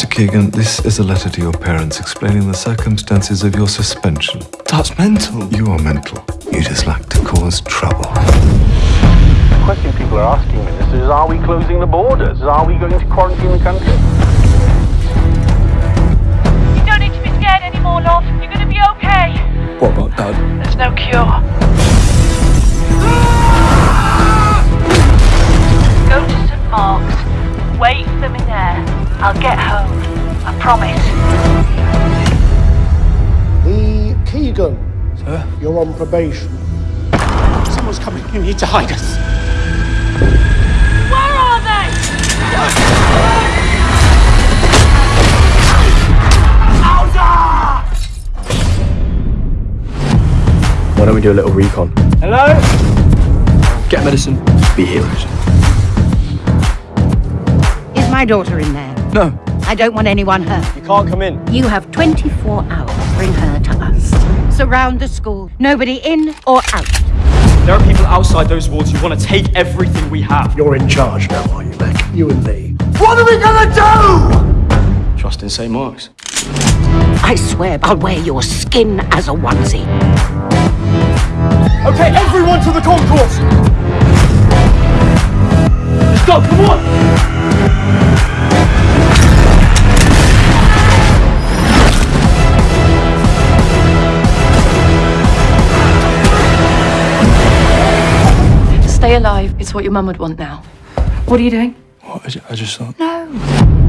Mr. Keegan, this is a letter to your parents explaining the circumstances of your suspension. That's mental. You are mental. You just like to cause trouble. The question people are asking, Minister, is are we closing the borders? Are we going to quarantine the country? You don't need to be scared anymore, love. You're gonna be okay. What about Dad? There's no cure. Promise. Lee Keegan, Sir? you're on probation. Someone's coming. You need to hide us. Where are they? Why don't we do a little recon? Hello? Get medicine. Be heroes. Is my daughter in there? No. I don't want anyone hurt. You can't come in. You have 24 hours. Bring her to us. Surround the school. Nobody in or out. There are people outside those walls who want to take everything we have. You're in charge now, are you, Beck? You and Lee. What are we gonna do? Trust in St. Mark's. I swear I'll wear your skin as a onesie. Okay, everyone to the concourse! Let's go, come on! Stay alive. It's what your mum would want now. What are you doing? What? I I just thought. No.